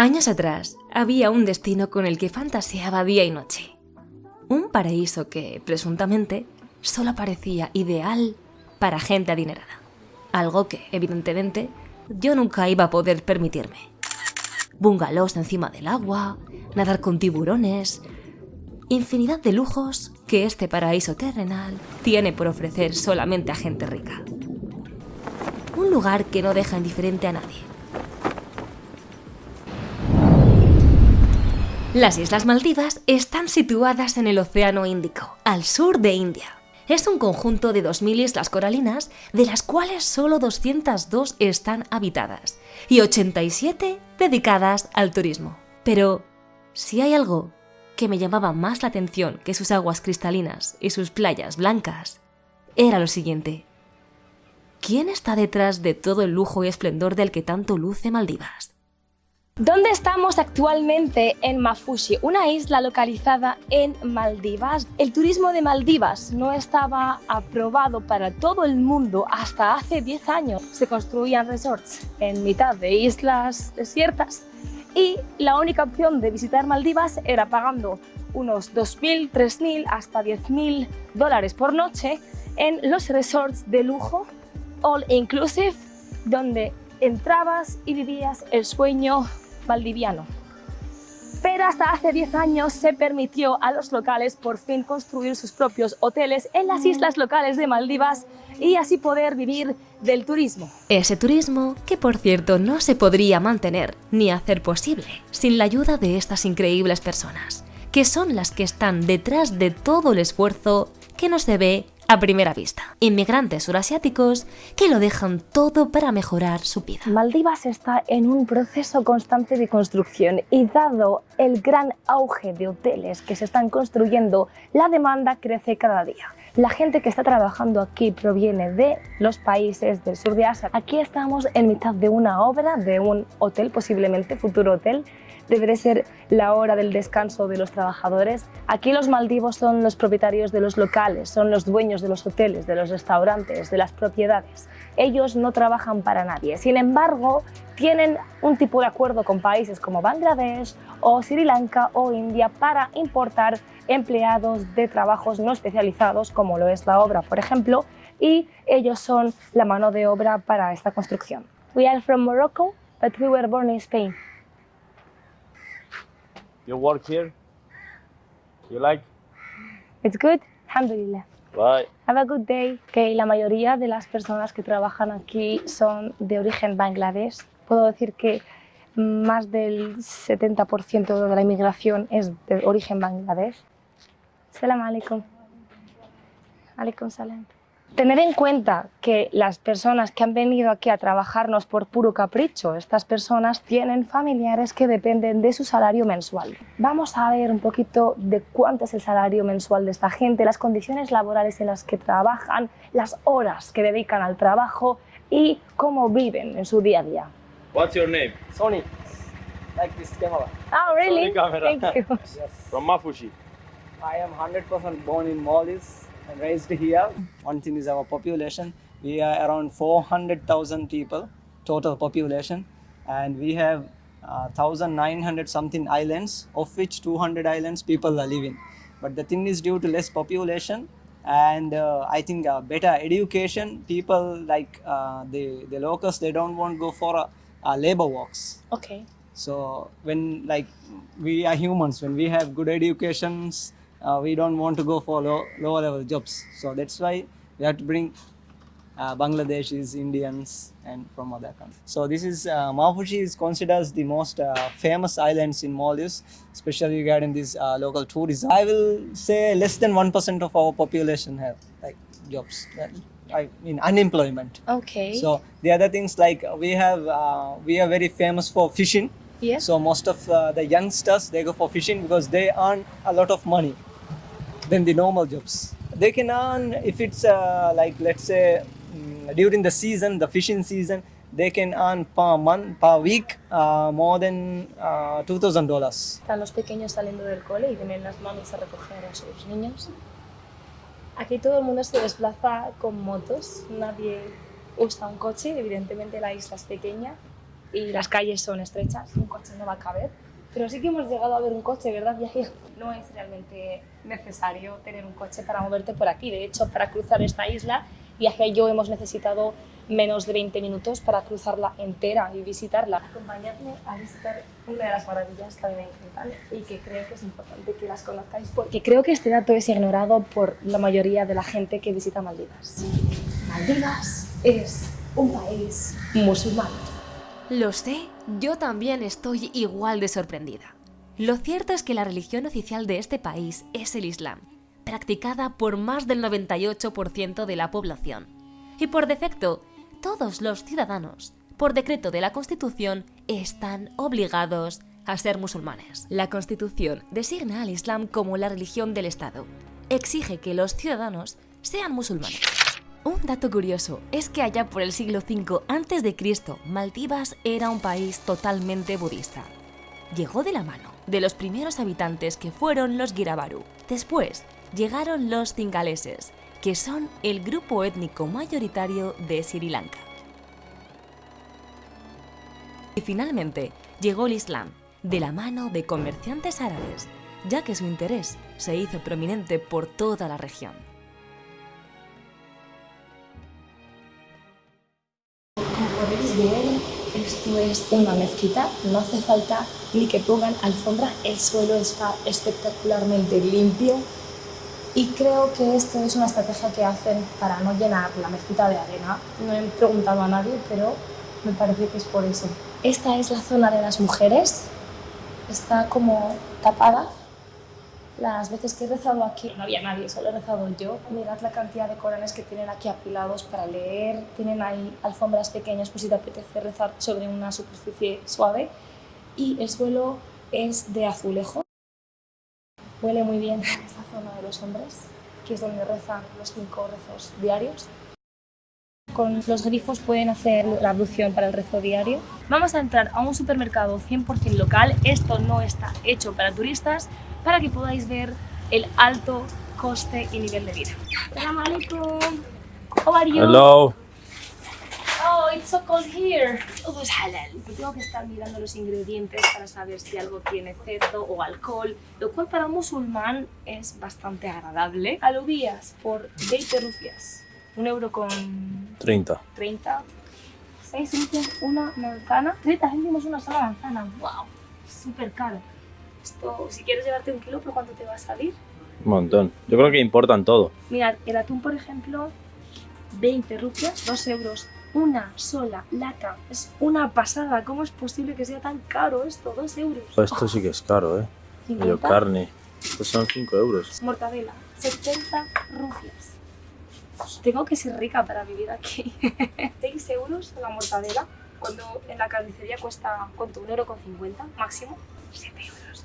Años atrás había un destino con el que fantaseaba día y noche. Un paraíso que, presuntamente, solo parecía ideal para gente adinerada. Algo que, evidentemente, yo nunca iba a poder permitirme. Bungalows encima del agua, nadar con tiburones, infinidad de lujos que este paraíso terrenal tiene por ofrecer solamente a gente rica. Un lugar que no deja indiferente a nadie. Las Islas Maldivas están situadas en el Océano Índico, al sur de India. Es un conjunto de 2.000 islas coralinas, de las cuales solo 202 están habitadas y 87 dedicadas al turismo. Pero, si hay algo que me llamaba más la atención que sus aguas cristalinas y sus playas blancas, era lo siguiente. ¿Quién está detrás de todo el lujo y esplendor del que tanto luce Maldivas? ¿Dónde estamos actualmente? En Mafushi, una isla localizada en Maldivas. El turismo de Maldivas no estaba aprobado para todo el mundo hasta hace 10 años. Se construían resorts en mitad de islas desiertas y la única opción de visitar Maldivas era pagando unos 2.000, 3.000 hasta 10.000 dólares por noche en los resorts de lujo all inclusive donde entrabas y vivías el sueño valdiviano. Pero hasta hace 10 años se permitió a los locales por fin construir sus propios hoteles en las islas locales de Maldivas y así poder vivir del turismo. Ese turismo que por cierto no se podría mantener ni hacer posible sin la ayuda de estas increíbles personas, que son las que están detrás de todo el esfuerzo que no se ve a primera vista. Inmigrantes surasiáticos que lo dejan todo para mejorar su vida. Maldivas está en un proceso constante de construcción y dado el gran auge de hoteles que se están construyendo, la demanda crece cada día. La gente que está trabajando aquí proviene de los países del sur de Asia. Aquí estamos en mitad de una obra, de un hotel, posiblemente futuro hotel, deberá ser la hora del descanso de los trabajadores. Aquí los maldivos son los propietarios de los locales, son los dueños de los hoteles, de los restaurantes, de las propiedades. Ellos no trabajan para nadie. Sin embargo, tienen un tipo de acuerdo con países como Bangladesh o Sri Lanka o India para importar empleados de trabajos no especializados, como lo es la obra, por ejemplo, y ellos son la mano de obra para esta construcción. We are from Morocco, but we were born in Spain. You work here? You like? It's good, alhamdulillah. Bye. Have a good day. Que la mayoría de las personas que trabajan aquí son de origen bangladesh. Puedo decir que más del 70% de la inmigración es de origen bangladesh. Salam alaikum. Alaikum salam. Tener en cuenta que las personas que han venido aquí a trabajarnos por puro capricho, estas personas tienen familiares que dependen de su salario mensual. Vamos a ver un poquito de cuánto es el salario mensual de esta gente, las condiciones laborales en las que trabajan, las horas que dedican al trabajo y cómo viven en su día a día. What's your name? Sony, like this camera. Oh, really? Sony camera. Thank you. Yes. From Mafushi. I am 100% born in Maldives raised here. One thing is our population. We are around 400,000 people, total population, and we have uh, 1,900 something islands, of which 200 islands people are living. But the thing is due to less population and uh, I think uh, better education, people like uh, the, the locals, they don't want to go for uh, uh, labor works. Okay. So when like we are humans, when we have good educations, uh, we don't want to go for low, lower level jobs. So that's why we have to bring uh, Bangladeshis, Indians, and from other countries. So this is uh, Mafushi is considered as the most uh, famous islands in Maldives, especially regarding this uh, local tourism. I will say less than one percent of our population have like jobs. I mean unemployment. Okay. So the other things like we have, uh, we are very famous for fishing. yes. So most of uh, the youngsters they go for fishing because they earn a lot of money than the normal jobs. They can earn if it's uh, like let's say mm, during the season, the fishing season, they can earn per month, per week, uh, more than uh, two thousand dollars. Están los pequeños saliendo del cole y vienen las mamis a recoger a sus niños. Aquí todo el mundo se desplaza con motos, nadie usa un coche, evidentemente la isla es pequeña. y las calles son estrechas, un coche no va a caber. Pero sí que hemos llegado a ver un coche, ¿verdad, Yahya? No es realmente necesario tener un coche para moverte por aquí. De hecho, para cruzar esta isla, Yahya y yo hemos necesitado menos de 20 minutos para cruzarla entera y visitarla. Acompañadme a visitar una de las maravillas que a mí me encantan y que creo que es importante que las conozcáis porque creo que este dato es ignorado por la mayoría de la gente que visita Maldivas. Maldivas es un país musulmán. Lo sé, yo también estoy igual de sorprendida. Lo cierto es que la religión oficial de este país es el Islam, practicada por más del 98% de la población. Y por defecto, todos los ciudadanos, por decreto de la Constitución, están obligados a ser musulmanes. La Constitución designa al Islam como la religión del Estado. Exige que los ciudadanos sean musulmanes. Un dato curioso es que allá por el siglo V a.C., Maldivas era un país totalmente budista. Llegó de la mano de los primeros habitantes que fueron los Girabaru. Después llegaron los cingaleses, que son el grupo étnico mayoritario de Sri Lanka. Y finalmente llegó el Islam, de la mano de comerciantes árabes, ya que su interés se hizo prominente por toda la región. Esto es una mezquita, no hace falta ni que pongan alfombra, el suelo está espectacularmente limpio y creo que esto es una estrategia que hacen para no llenar la mezquita de arena. No he preguntado a nadie, pero me parece que es por eso. Esta es la zona de las mujeres, está como tapada. Las veces que he rezado aquí no había nadie, solo he rezado yo. Mirad la cantidad de coranes que tienen aquí apilados para leer. Tienen ahí alfombras pequeñas por si te apetece rezar sobre una superficie suave. Y el suelo es de azulejo. Huele muy bien esta zona de los hombres, que es donde rezan los cinco rezos diarios. Con los grifos pueden hacer la ablución para el rezo diario. Vamos a entrar a un supermercado 100% local. Esto no está hecho para turistas, para que podáis ver el alto coste y nivel de vida. Assalamu alaikum. How are you? Hello. Oh, it's so cold here. Todo es halal. Tengo que estar mirando los ingredientes para saber si algo tiene cerdo o alcohol, lo cual para un musulmán es bastante agradable. Alubias por 20 rupias. Un euro con 30. 30. 6 rupias una manzana. 30 céntimos una sola manzana. ¡Wow! Súper caro. Esto, si quieres llevarte un kilo, ¿por cuánto te va a salir? Un montón. Yo creo que importan todo. Mirad, el atún, por ejemplo, 20 rupias, 2 euros. Una sola lata. Es una pasada. ¿Cómo es posible que sea tan caro esto? 2 euros. Esto sí que es caro, ¿eh? Medio 50. carne. Estos son 5 euros. Mortadela, 70 rupias. Tengo que ser rica para vivir aquí. 6 euros la mortadela, cuando en la carnicería cuesta, ¿cuánto? ¿Un euro con 50 máximo? 7 euros.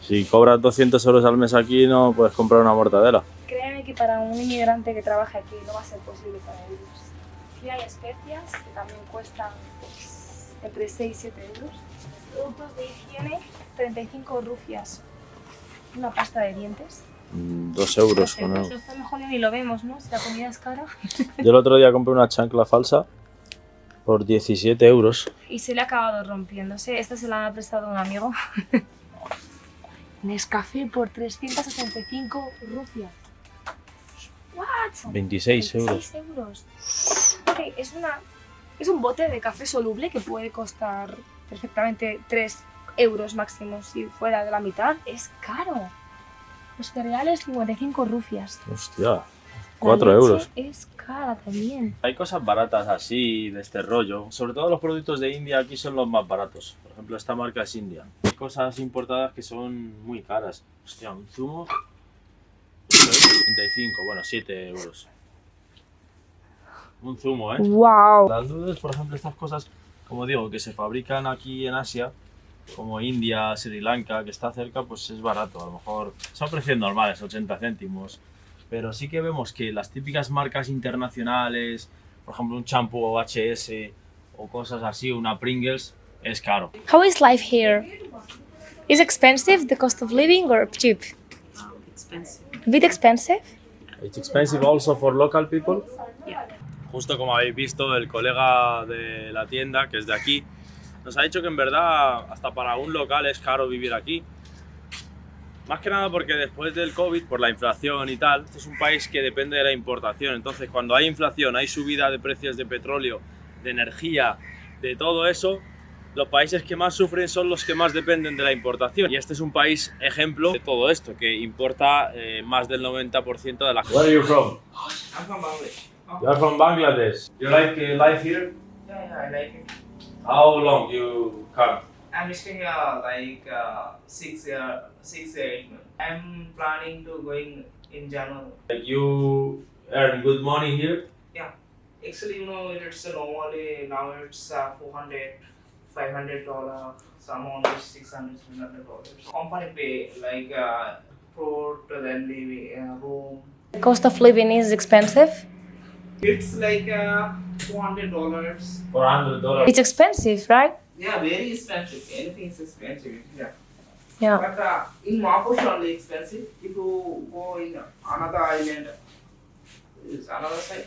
Si cobras 200 euros al mes aquí, no puedes comprar una mortadela. Créeme que para un inmigrante que trabaja aquí no va a ser posible para ellos. Aquí hay especias que también cuestan pues, entre 6 y 7 euros. Productos de higiene, 35 rupias. Una pasta de dientes. 2 euros. Eso ¿no? está mejor ni lo vemos, ¿no? Si la comida es cara. Yo el otro día compré una chancla falsa por 17 euros. y se le ha acabado rompiéndose. Esta se la ha prestado un amigo. Nescafé por 385 rupias. ¿What? 26 euros. 26 euros. Ok, es, una, es un bote de café soluble que puede costar perfectamente 3 euros máximo si fuera de la mitad. Es caro. Los cereales 55 rupias. Hostia, La 4 leche euros. Es cara también. Hay cosas baratas así, de este rollo. Sobre todo los productos de India aquí son los más baratos. Por ejemplo, esta marca es India. Hay cosas importadas que son muy caras. Hostia, un zumo. 35, bueno, 7 euros. Un zumo, ¿eh? ¡Wow! Las nudes, por ejemplo, estas cosas, como digo, que se fabrican aquí en Asia, como India, Sri Lanka, que está cerca, pues es barato. A lo mejor son precios normales, 80 céntimos. Pero sí que vemos que las típicas marcas internacionales, por ejemplo, un champú o HS o cosas así, una Pringles, es caro. How is life here? Is expensive the cost of living or cheap? expensive. A bit expensive? It's expensive also for local people. Justo como habéis visto, el colega de la tienda, que es de aquí, nos ha dicho que en verdad hasta para un local es caro vivir aquí. Más que nada porque después del COVID, por la inflación y tal, este es un país que depende de la importación. Entonces, cuando hay inflación, hay subida de precios de petróleo, de energía, de todo eso, los países que más sufren son los que más dependen de la importación. Y este es un país ejemplo de todo esto, que importa eh, más del 90% de la... Where are you from? I'm from Bangladesh. You are from Bangladesh. You like uh, life here? Yeah, yeah, I like it. How long you come? I'm staying here like uh, six year, six eight months. I'm planning to going in January. Like you earn good money here? Yeah, actually, you know, it's normally now it's uh, 400, 500 dollar. Some only 600, 700 dollars. Company pay like uh, food, then living uh, room. The cost of living is expensive. It's like uh, 200 dollars. $400. It's expensive, right? Yeah, very expensive. Anything is expensive. Yeah. Yeah. But uh, in Mapush only expensive. If you go in another island, is another side,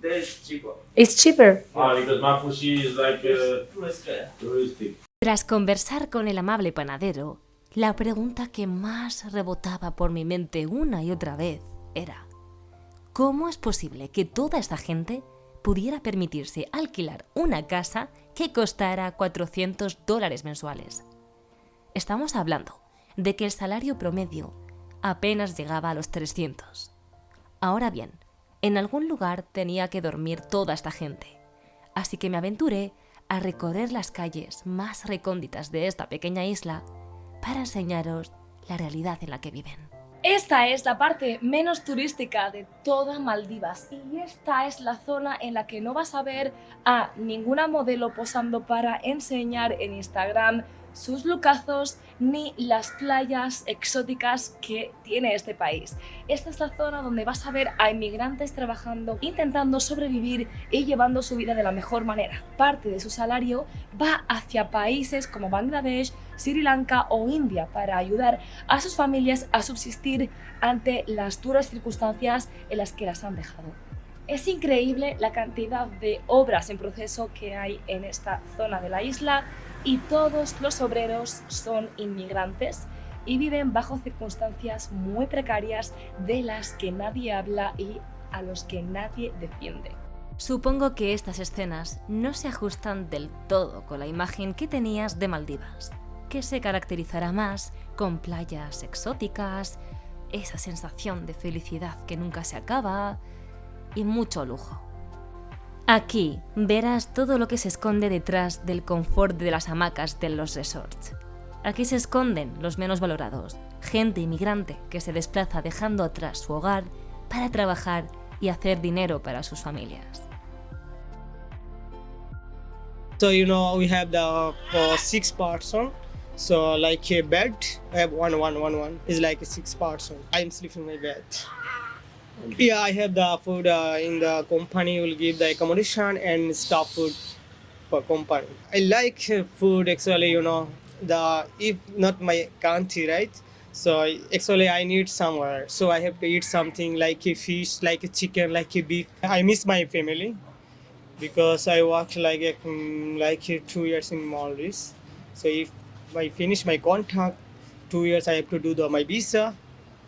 there is cheaper. It's cheaper. Ah, because Mafushi is like uh, touristic. Tras conversar con el amable panadero, la pregunta que más rebotaba por mi mente una y otra vez era, ¿cómo es posible que toda esta gente pudiera permitirse alquilar una casa que costara 400 dólares mensuales? Estamos hablando de que el salario promedio apenas llegaba a los 300. Ahora bien, en algún lugar tenía que dormir toda esta gente, así que me aventuré a recorrer las calles más recónditas de esta pequeña isla para enseñaros la realidad en la que viven. Esta es la parte menos turística de toda Maldivas y esta es la zona en la que no vas a ver a ninguna modelo posando para enseñar en Instagram sus lucazos ni las playas exóticas que tiene este país. Esta es la zona donde vas a ver a inmigrantes trabajando, intentando sobrevivir y llevando su vida de la mejor manera. Parte de su salario va hacia países como Bangladesh, Sri Lanka o India para ayudar a sus familias a subsistir ante las duras circunstancias en las que las han dejado. Es increíble la cantidad de obras en proceso que hay en esta zona de la isla y todos los obreros son inmigrantes y viven bajo circunstancias muy precarias de las que nadie habla y a los que nadie defiende. Supongo que estas escenas no se ajustan del todo con la imagen que tenías de Maldivas, que se caracterizará más con playas exóticas, esa sensación de felicidad que nunca se acaba y mucho lujo. Aquí verás todo lo que se esconde detrás del confort de las hamacas de los resorts. Aquí se esconden los menos valorados, gente inmigrante que se desplaza dejando atrás su hogar para trabajar y hacer dinero para sus familias. So you know we have the uh, six person. So like a bed, I have one, one, one, one. It's like a six person. I'm sleeping in my bed. Yeah, I have the food uh, in the company. Will give the accommodation and staff food for company. I like uh, food actually. You know the if not my country, right? So actually I need somewhere. So I have to eat something like a fish, like a chicken, like a beef. I miss my family because I worked like a, mm, like a two years in Maldives. So if I finish my contract, two years I have to do the my visa.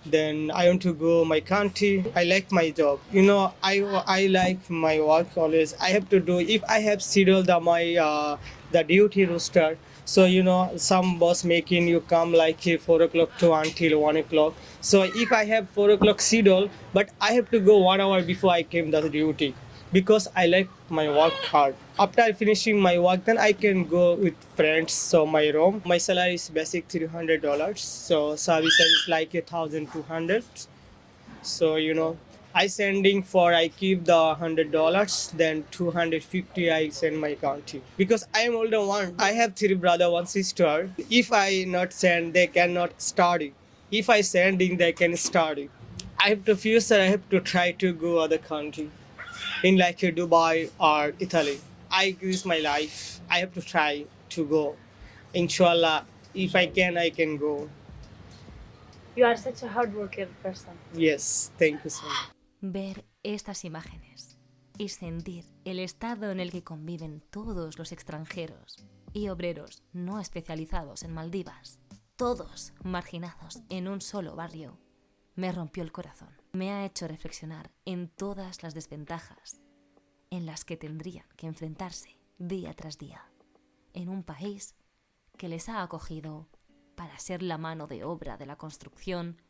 Then I want to go my country. I like my job. You know, I I like my work always. I have to do if I have scheduled the my uh, the duty roster. So you know, some boss making you come like uh, four o'clock to until one o'clock. So if I have four o'clock schedule, but I have to go one hour before I came the duty because I like my work hard. After finishing my work, then I can go with friends. So my room, my salary is basic three hundred dollars. So service is like a thousand two hundred. So you know, I sending for I keep the hundred dollars, then two hundred fifty I send my country because I am older one. I have three brother, one sister. If I not send, they cannot study. If I sending, they can study. I have to future. I have to try to go other country in like Dubai or Italy. I is my life. I have to try to go. Inshallah, if I can, I can go. You are such a hard worker person. Yes, thank you so much. Ver estas imágenes y sentir el estado en el que conviven todos los extranjeros y obreros no especializados en Maldivas, todos marginados en un solo barrio, me rompió el corazón. Me ha hecho reflexionar en todas las desventajas en las que tendrían que enfrentarse día tras día en un país que les ha acogido para ser la mano de obra de la construcción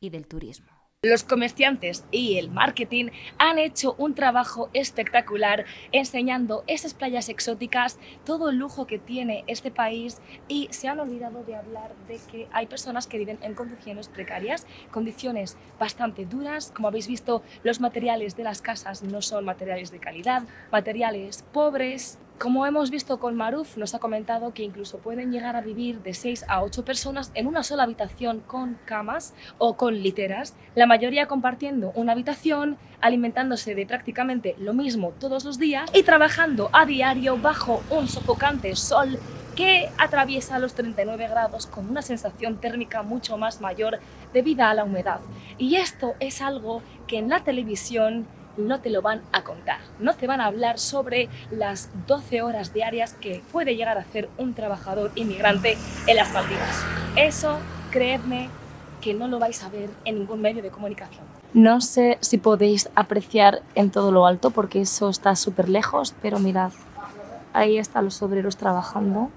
y del turismo. Los comerciantes y el marketing han hecho un trabajo espectacular enseñando esas playas exóticas, todo el lujo que tiene este país y se han olvidado de hablar de que hay personas que viven en condiciones precarias, condiciones bastante duras. Como habéis visto, los materiales de las casas no son materiales de calidad, materiales pobres, como hemos visto con Maruf, nos ha comentado que incluso pueden llegar a vivir de 6 a 8 personas en una sola habitación con camas o con literas, la mayoría compartiendo una habitación, alimentándose de prácticamente lo mismo todos los días y trabajando a diario bajo un sofocante sol que atraviesa los 39 grados con una sensación térmica mucho más mayor debido a la humedad. Y esto es algo que en la televisión no te lo van a contar. No te van a hablar sobre las 12 horas diarias que puede llegar a hacer un trabajador inmigrante en las Maldivas. Eso, creedme, que no lo vais a ver en ningún medio de comunicación. No sé si podéis apreciar en todo lo alto porque eso está súper lejos, pero mirad, ahí están los obreros trabajando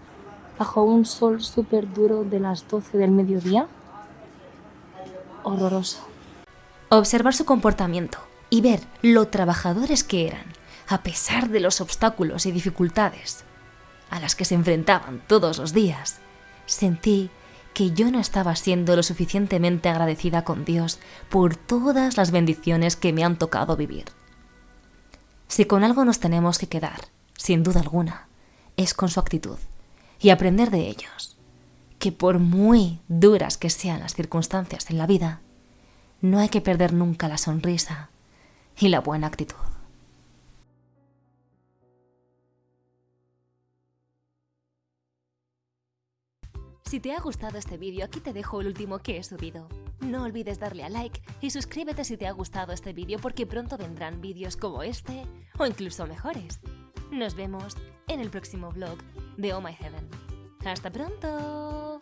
bajo un sol súper duro de las 12 del mediodía. Horroroso. Observar su comportamiento, y ver lo trabajadores que eran, a pesar de los obstáculos y dificultades a las que se enfrentaban todos los días, sentí que yo no estaba siendo lo suficientemente agradecida con Dios por todas las bendiciones que me han tocado vivir. Si con algo nos tenemos que quedar, sin duda alguna, es con su actitud y aprender de ellos, que por muy duras que sean las circunstancias en la vida, no hay que perder nunca la sonrisa y la buena actitud. Si te ha gustado este vídeo, aquí te dejo el último que he subido. No olvides darle a like y suscríbete si te ha gustado este vídeo porque pronto vendrán vídeos como este o incluso mejores. Nos vemos en el próximo vlog de Oh My Heaven. ¡Hasta pronto!